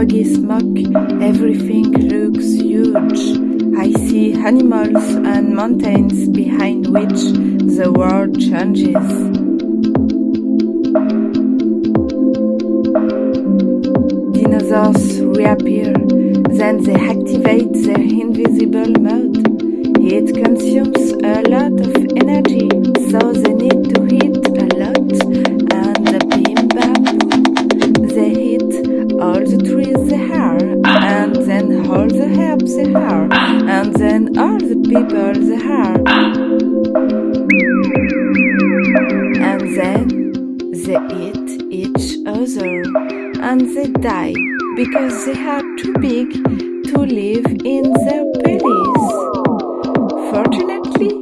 foggy smoke, everything looks huge. I see animals and mountains behind which the world changes. Dinosaurs reappear, then they activate their invisible mode. It consumes a lot of energy, so they need to heal. All the trees they are, and then all the herbs they are, and then all the people they are. And then they eat each other, and they die because they are too big to live in their bellies. Fortunately,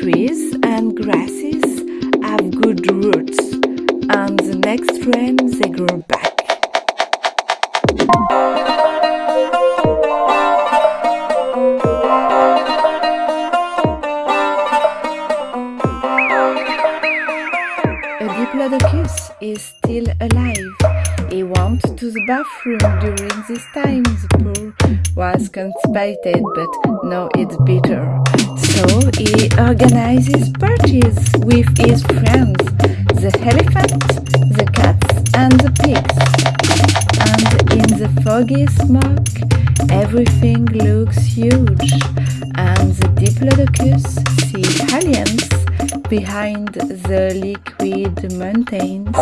trees and grasses have good roots, and the next rain they grow back. A is still alive. He went to the bathroom during this time. The pool was constipated, but now it's bitter. So he organizes parties with his friends, the elephant, the cats, and the pigs. And in the foggy smoke, everything looks huge, and the diplodocus see aliens behind the liquid mountains.